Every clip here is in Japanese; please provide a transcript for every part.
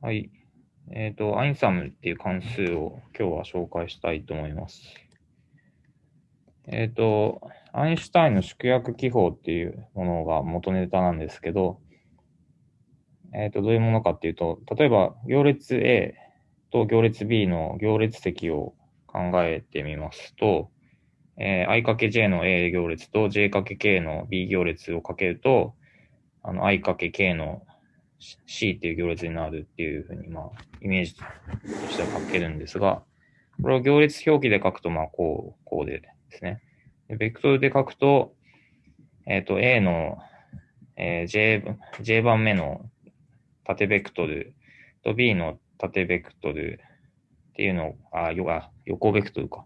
はい。えっ、と、アインサムっていう関数を今日は紹介したいと思います。えっ、と、アインシュタインの縮約記法っていうものが元ネタなんですけど、えっ、と、どういうものかっていうと、例えば行列 A と行列 B の行列積を考えてみますと、えー i×j の A 行列と j×k の B 行列をかけると、あの i×k の C っていう行列になるっていうふうに、まあ、イメージとしては書けるんですが、これを行列表記で書くと、まあ、こう、こうでですね。でベクトルで書くと、えっ、と、A の、えー J、J 番目の縦ベクトルと B の縦ベクトルっていうのを、あ、よあ横ベクトルか。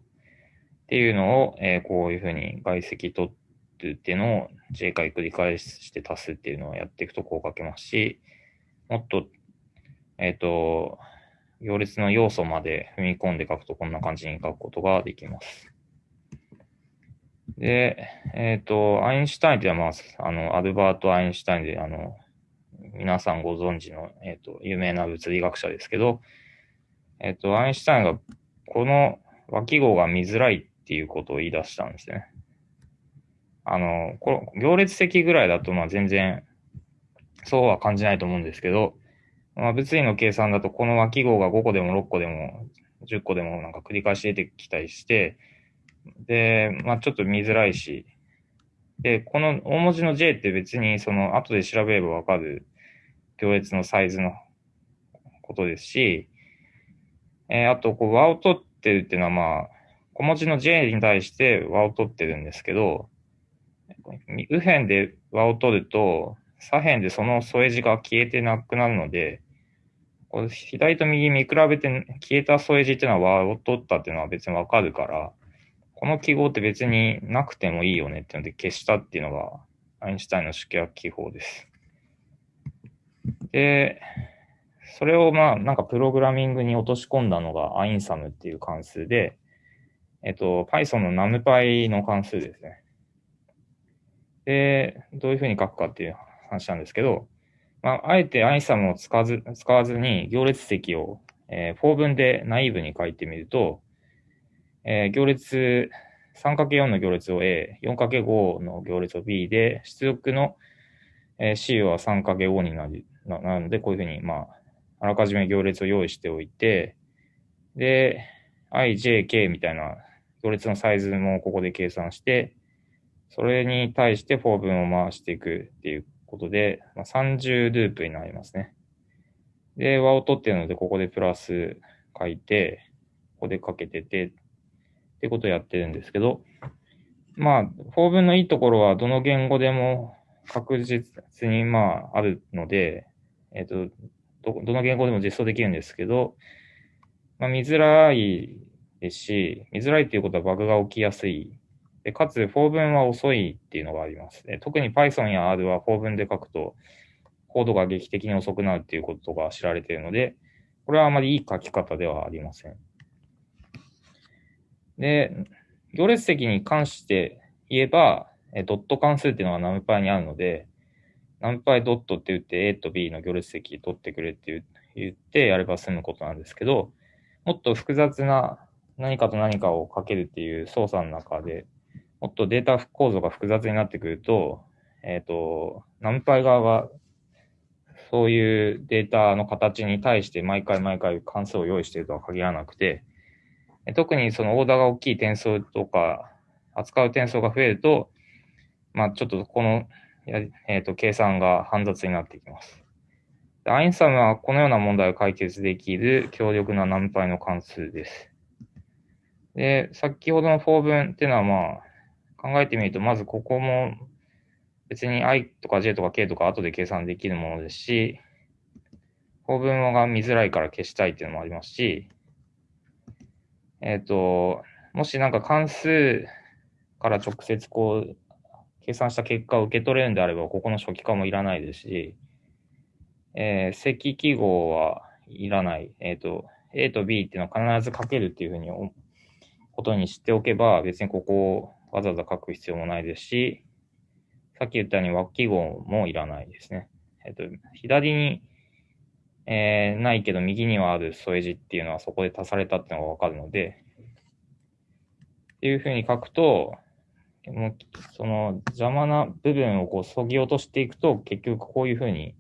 っていうのを、えーこういうふうに外積取るっていうのを J 回繰り返して足すっていうのをやっていくとこう書けますし、もっと、えっ、と、行列の要素まで踏み込んで書くとこんな感じに書くことができます。で、えっ、と、アインシュタインっていうのは、まあ、あの、アルバート・アインシュタインで、あの、皆さんご存知の、えっ、と、有名な物理学者ですけど、えっ、と、アインシュタインが、この和記号が見づらいっていうことを言い出したんですね。あの、こ行列積ぐらいだと、まあ全然、そうは感じないと思うんですけど、まあ、物理の計算だと、この和記号が5個でも6個でも10個でもなんか繰り返し出てきたりして、で、まあちょっと見づらいし、で、この大文字の J って別にその後で調べればわかる行列のサイズのことですし、えーあと、こう和を取ってるっていうのはまあ、小文字の J に対して和を取ってるんですけど、右辺で和を取ると、左辺でその添え字が消えてなくなるので、こう左と右見比べて消えた添え字っていうのは和を取ったっていうのは別にわかるから、この記号って別になくてもいいよねっていうので消したっていうのがアインシュタインの縮約記法です。で、それをまあなんかプログラミングに落とし込んだのがアインサムっていう関数で、えっと、Python の NumPy の関数ですね。で、どういうふうに書くかっていう話なんですけど、まあ、あえてアインサムを使わず使わずに行列積を、えー、4分でナイーブに書いてみると、えー行列 3×4 の行列を A、4×5 の行列を B で、出力の、えー C は 3×5 になるななので、こういうふうに、まあ、あらかじめ行列を用意しておいて、で、i, j, k みたいな行列のサイズもここで計算して、それに対して4分を回していくっていうことで、まあ、30ループになりますね。で、和を取ってるので、ここでプラス書いて、ここでかけてて、ってことをやってるんですけど、まあ、4分のいいところはどの言語でも確実にまああるので、えっ、と、ど、どの言語でも実装できるんですけど、まあ、見づらいですし、見づらいっていうことはバグが起きやすい。で、かつ、4分は遅いっていうのがあります。で特に Python や R は4分で書くと、コードが劇的に遅くなるっていうことが知られているので、これはあまりいい書き方ではありません。で、行列積に関して言えば、えドット関数っていうのが NumPy にあるので、NumPy ドットって言って A と B の行列積取ってくれって言ってやれば済むことなんですけど、もっと複雑な何かと何かをかけるっていう操作の中で、もっとデータ構造が複雑になってくると、えっ、と、NumPy 側がそういうデータの形に対して毎回毎回関数を用意しているとは限らなくて、特にそのオーダーが大きい転送とか、扱う転送が増えると、まあちょっとこの、えっ、と、計算が煩雑になってきます。アインサムはこのような問題を解決できる強力な NumPy の関数です。で、先ほどの4分っていうのはまあ、考えてみると、まずここも別に i とか j とか k とか後で計算できるものですし、4分が見づらいから消したいっていうのもありますし、えっ、と、もしなんか関数から直接こう、計算した結果を受け取れるんであれば、ここの初期化もいらないですし、えー積記号はいらない。えっ、と、A と B っていうのは必ず書けるっていうふうにことに知っておけば、別にここをわざわざ書く必要もないですし、さっき言ったように和記号もいらないですね。えっ、と、左にえー、ないけど右にはある添え字っていうのはそこで足されたっていうのがわかるので、っていうふうに書くと、もうその邪魔な部分をこう削ぎ落としていくと、結局こういうふうに、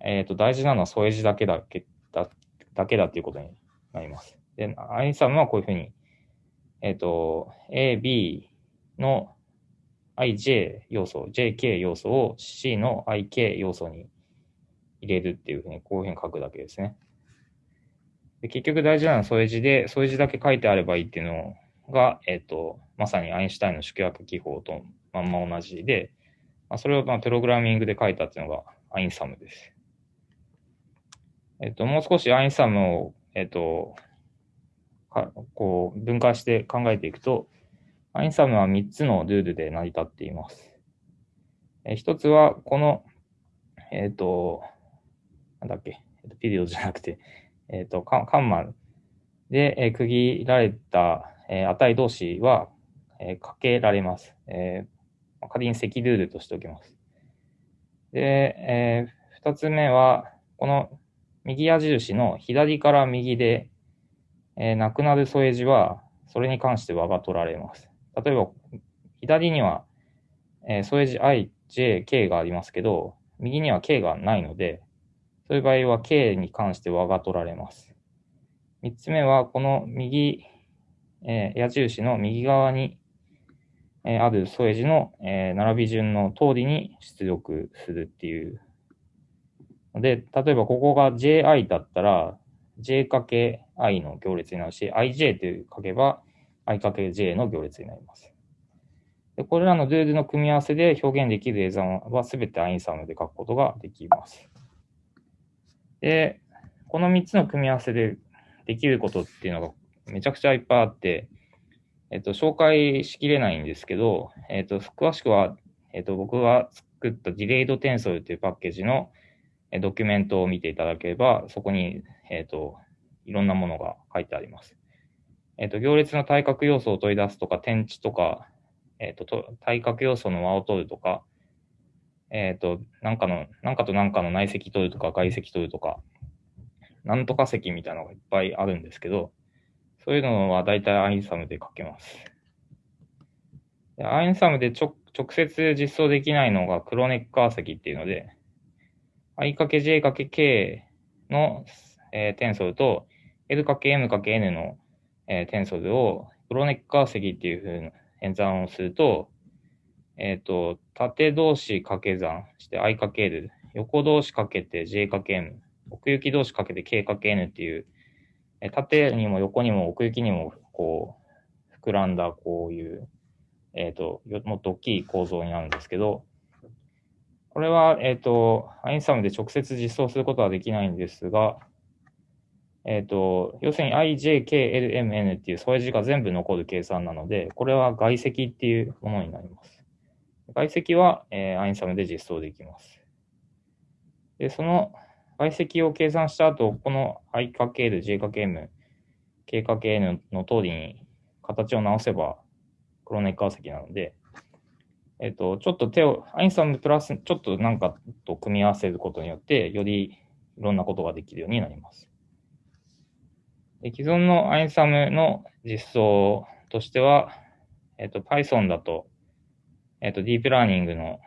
えっ、ー、と、大事なのは添え字だけだけだだけだっていうことになります。で、アインサムはこういうふうに、えっ、ー、と、A、B の ij 要素、jk 要素を c の ik 要素に入れるっていうふうに、こういうふうに書くだけですね。で結局大事なのは添え字で、添え字だけ書いてあればいいっていうのが、えっ、ー、と、まさにアインシュタインの縮約記法とまんま同じで、まあ、それをまあプログラミングで書いたっていうのがアインサムです。えっ、ー、と、もう少しアインサムを、えっ、ー、と、こう分解して考えていくと、アインサムは3つのルールで成り立っています。えー、1つは、この、えっ、ー、と、なんだっけ、ピリオドじゃなくて、えっ、ー、と、カンマで、え区切られた、え値同士は、えかけられます。え仮に積ルールとしておきます。で、え2つ目は、この右矢印の左から右で、えなくなる添え字は、それに関して和が取られます。例えば、左には、え添え字 i, j, k がありますけど、右には k がないので、そういう場合は k に関して和が取られます。三つ目は、この右、えー、矢印の右側に、えー、ある添え字の、えー、並び順の通りに出力するっていうで、例えばここが ji だったら、j かけ i の行列になるし、ij と書けば i×j の行列になります。でこれらのルールの組み合わせで表現できる映像はすべてアインサムで書くことができます。で、この3つの組み合わせでできることっていうのがめちゃくちゃいっぱいあって、えっと、紹介しきれないんですけど、えっと、詳しくは、えっと、僕が作ったディレイドテンソルというパッケージのドキュメントを見ていただければ、そこに、えっと、いろんなものが書いてあります。えっと、行列の対角要素を取り出すとか、点値とか、えっと、対角要素の和を取るとか、えっと、なんかの、なんかとなんかの内積取るとか、外積取るとか、なんとか積みたいなのがいっぱいあるんですけど、そういうのは大体アインサムで書けます。アインサムで直接実装できないのがクロネッカー積っていうので、i×j×k の、えー、テンソルと l×m×n の、えー、テンソルをクロネッカー積っていう風な演算をすると、えっ、ー、と、縦同士掛け算して i かける、横同士かけて j かけ m、奥行き同士かけて k かけ n っていう、え縦にも横にも奥行きにもこう、膨らんだこういう、えっ、ー、と、もっと大きい構造になるんですけど、これは、えっ、ー、と、アインサムで直接実装することはできないんですが、えっ、ー、と、要するに ijklmn っていう添え字が全部残る計算なので、これは外積っていうものになります。外積は、えー、アインサムで実装できます。で、その外積を計算した後、この i×j×m、k×n の通りに形を直せば、クロネッカー積なので、えっ、と、ちょっと手を、アインサムプラス、ちょっとなんかと組み合わせることによって、よりいろんなことができるようになります。で既存のアインサムの実装としては、えっ、と、Python だと、えっ、と、ディープラーニングの、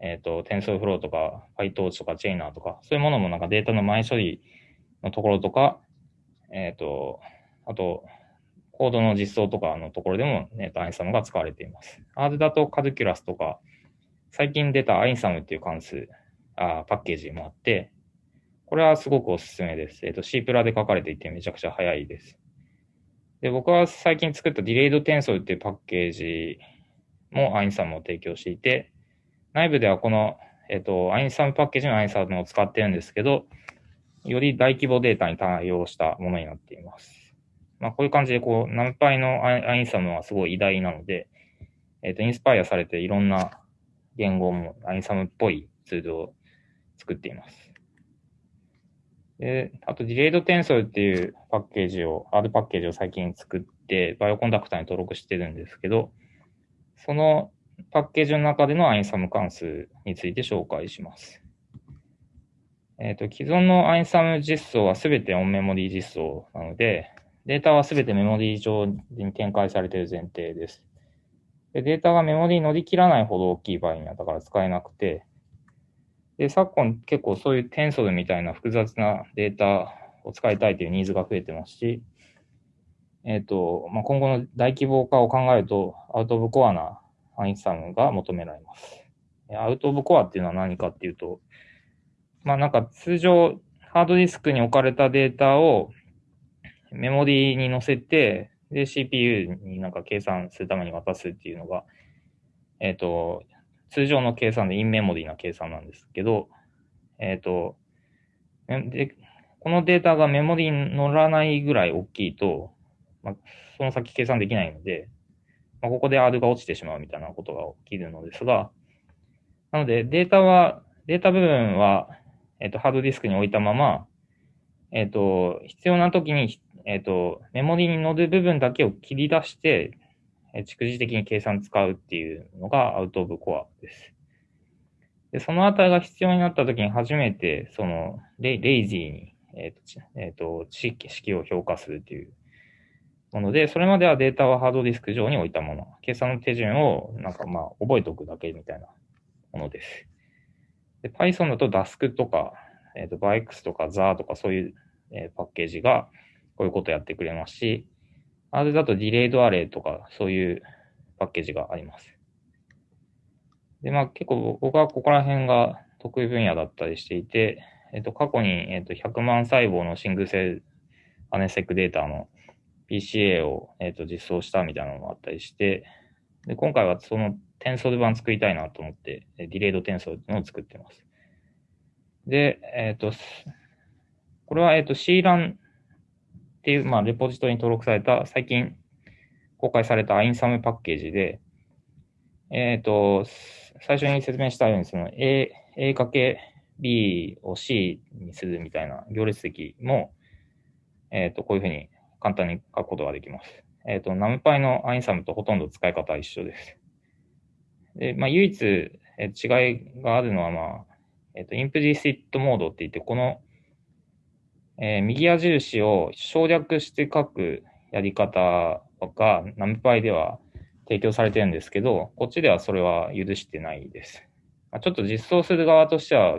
えっ、と、TensorFlow とか、PyTorch とか、Chainer とか、そういうものもなんかデータの前処理のところとか、えっ、と、あと、コードの実装とかのところでも、えっ、と、アインサムが使われています。R だとカルキュラスとか、最近出たアインサムっていう関数、あパッケージもあって、これはすごくおすすめです。えっ、ー、と、C プラで書かれていてめちゃくちゃ早いです。で、僕は最近作ったディレイドテンソルっていうパッケージもアインサムを提供していて、内部ではこの、えっ、と、 einsum パッケージの einsum を使ってるんですけど、より大規模データに対応したものになっています。まあ、こういう感じで、こう、 NumPy の einsum はすごい偉大なので、えっ、ー、と、インスパイアされていろんな言語も einsum っぽいツールを作っています。で、あと、 DelayedTensor っていうパッケージを、R パッケージを最近作って、 Bioconductor に登録してるんですけど、そのパッケージの中でのアインサム関数について紹介します。えっ、と、既存のアインサム実装はすべてオンメモリー実装なので、データはすべてメモリー上に展開されている前提です。でデータがメモリーに乗り切らないほど大きい場合には、だから使えなくて、で、昨今結構そういうテンソルみたいな複雑なデータを使いたいというニーズが増えてますし、えっ、ー、と、まあ、今後の大規模化を考えると、アウトオブコアなアインサムが求められます。アウトオブコアっていうのは何かっていうと、まあなんか通常ハードディスクに置かれたデータをメモリーに載せて、で CPU になんか計算するために渡すっていうのが、えっ、ー、と、通常の計算でインメモリーな計算なんですけど、えっ、ー、と、で、このデータがメモリーに乗らないぐらい大きいと、まあ、その先計算できないので、まあ、ここで R が落ちてしまうみたいなことが起きるのですが、なのでデータは、データ部分は、えっ、ー、と、ハードディスクに置いたまま、えっ、ー、と、必要な時に、えっ、ー、と、メモリに乗る部分だけを切り出して、えー、蓄字的に計算使うっていうのがアウトオブコアです。で、その値が必要になった時に初めて、そのレ、レイジーに、えっ、ー、と、えっ、ー、と、式を評価するっていうもので、それまではデータはハードディスク上に置いたもの。計算の手順を、なんかまあ、覚えておくだけみたいなものです。で、Python だと Dask とか、えっ、ー、と、Bix とか Za とかそういう、えー、パッケージがこういうことやってくれますし、R だと Delayed Array とかそういうパッケージがあります。で、まあ結構僕はここら辺が得意分野だったりしていて、えっ、と、過去に、えっ、と、100万細胞のシングルセアネセックデータの PCA を、えっ、と、実装したみたいなのもあったりして、で、今回はそのテンソル版作りたいなと思って、ディレイドテンソルのを作ってます。で、えっ、と、これは、えっ、と、CLAN っていう、まあ、レポジトリに登録された、最近公開された INSAM パッケージで、えっ、と、最初に説明したように、その A、A かけ B を C にするみたいな行列席も、えっ、と、こういうふうに簡単に書くことができます。えっ、ー、と、ナムパイのアインサムとほとんど使い方は一緒です。で、まあ、唯一、えー、違いがあるのは、まあ、えっ、ー、と、インプリシットモードって言って、この、えー、右矢印を省略して書くやり方が、ナムパイでは提供されてるんですけど、こっちではそれは許してないです。ま、ちょっと実装する側としては、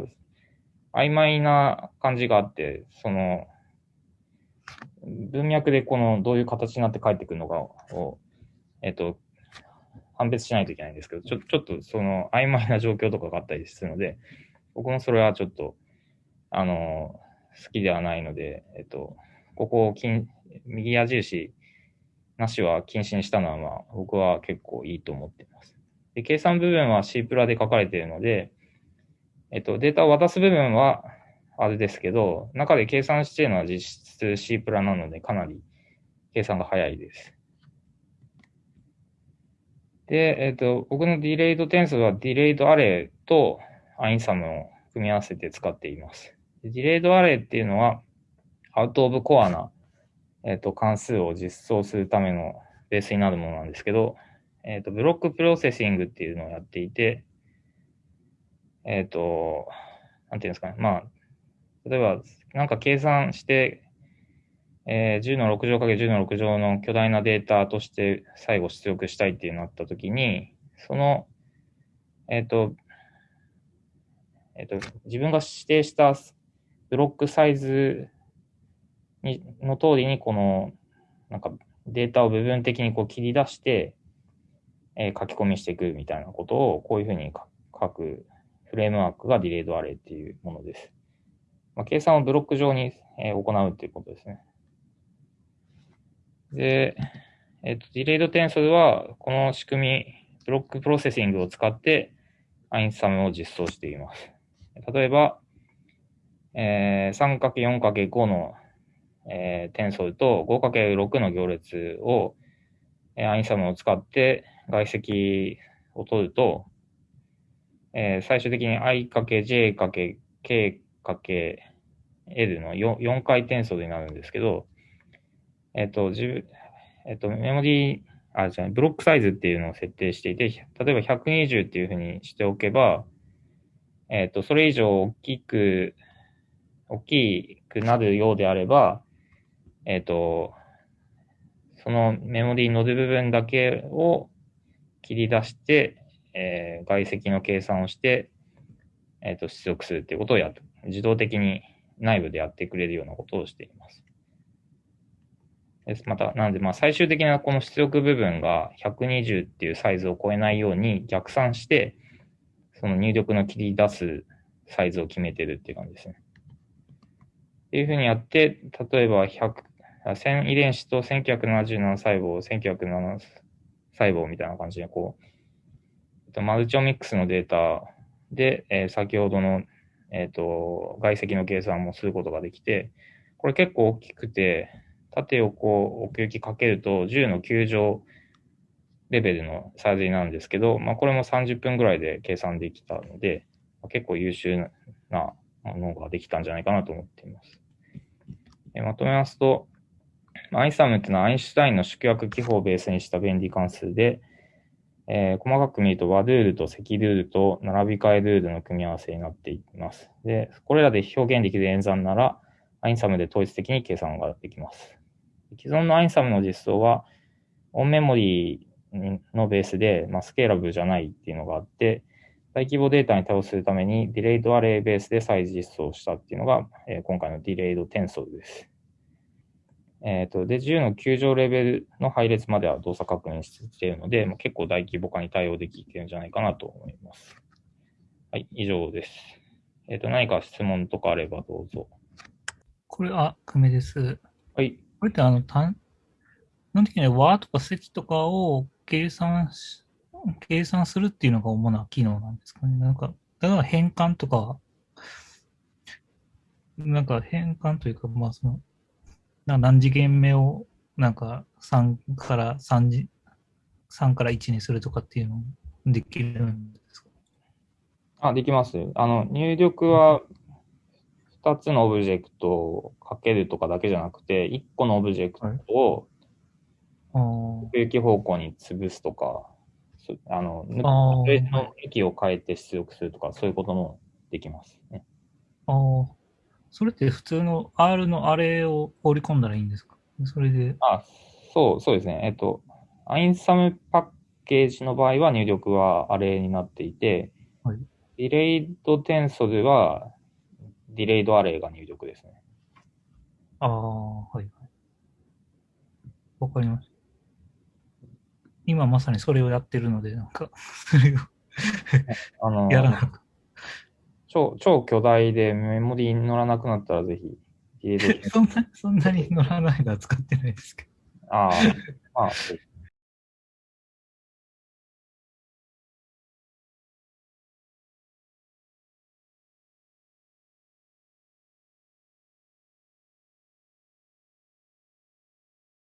曖昧な感じがあって、その、文脈でこのどういう形になって帰ってくるのかを、えっと、判別しないといけないんですけど、ちょちょっとその曖昧な状況とかがあったりするので、僕もそれはちょっと、あの、好きではないので、えっと、ここを金、右矢印なしは禁止にしたのは、まあ、僕は結構いいと思っています。で、計算部分は C プラで書かれているので、えっと、データを渡す部分は、あれですけど、中で計算しているのは実質 C プラなので、かなり計算が早いです。で、えっ、と、僕の DelayedTensor は DelayedArray と einsum を組み合わせて使っています。 DelayedArray っていうのは、 out of core な、えっ、ー、と、関数を実装するためのベースになるものなんですけど、えっ、ー、と、 block processing っていうのをやっていて、えっ、と、なんていうんですかね。まあ、例えば、なんか計算して、えー、10の6乗かけ10の6乗の巨大なデータとして最後出力したいっていうなったときに、その、えっ、と、えっ、と、自分が指定したブロックサイズにの通りに、この、なんかデータを部分的にこう切り出して、えー、書き込みしていくみたいなことを、こういうふうに書くフレームワークがディレイドアレイっていうものです。まあ、計算をブロック上に、えー、行うっていうことですね。で、えっ、ー、と、 DelayedTensor は、この仕組み、 block processing を使って、 einsum を実装しています。例えば、えー、3×4×5 の、えー、テンソルと 5×6 の行列を、えー、 einsum を使って外積を取ると、えー、最終的に i×j×k×l の 4, 4回転数になるんですけど、えっと、自分えっと、メモリー、あ、じゃブロックサイズっていうのを設定していて、例えば120っていうふうにしておけば、えっと、それ以上大きく、大きくなるようであれば、えっ、と、そのメモリーノード部分だけを切り出して、えー、外積の計算をして、えっ、と、出力するっていうことをやっ自動的に内部でやってくれるようなことをしています。です。また、なので、まあ、最終的なこの出力部分が120っていうサイズを超えないように逆算して、その入力の切り出すサイズを決めてるっていう感じですね。っていうふうにやって、例えば100、1000遺伝子と1977細胞、1907細胞みたいな感じで、こう、マルチオミックスのデータで、えー、先ほどの、えっ、ー、と、外積の計算もすることができて、これ結構大きくて、縦横奥行きかけると10の9乗レベルのサイズになるんですけど、まあ、これも30分ぐらいで計算できたので、まあ、結構優秀なものができたんじゃないかなと思っています。まとめますと、アイサムっていうのはアインシュタインの縮約記法をベースにした便利関数で、えー、細かく見ると和ルールと積ルールと並び替えルールの組み合わせになっています。で、これらで表現できる演算なら、 einsum で統一的に計算ができます。既存の einsum の実装は、 on memory のベースで、まあ、スケーラブルじゃないっていうのがあって、大規模データに対応するために、 DelayedArray ベースで再実装したっていうのが、えー、今回の DelayedTensor です。えっ、ー、と、で、10の9乗レベルの配列までは動作確認しているので、まあ、結構大規模化に対応できているんじゃないかなと思います。はい、以上です。えっ、ー、と、何か質問とかあればどうぞ。これ、あ、久米です。はい。これってあの、単、基本的には和とか積とかを計算し、計算するっていうのが主な機能なんですかね。なんか、だから変換とか、なんか変換というか、まあその、な何次元目をなんか3から3次、3から1にするとかっていうのできるんですか？あ、できます。あの、入力は2つのオブジェクトをかけるとかだけじゃなくて、1個のオブジェクトを奥行き方向に潰すとか、あの、の駅を変えて出力するとか、そういうこともできますね。ああ。それって普通の R のアレを放り込んだらいいんですか？それで。あ、そう、そうですね。えっと、アインサムパッケージの場合は入力はアレになっていて、はい、ディレイドテンソルはディレイドアレイが入力ですね。ああ、はいはい。わかります。今まさにそれをやってるので、なんか、それをあのやらなく超、超巨大でメモリに乗らなくなったらぜひ。そんな、そんなに乗らないのは使ってないですけど。ああ、まあ、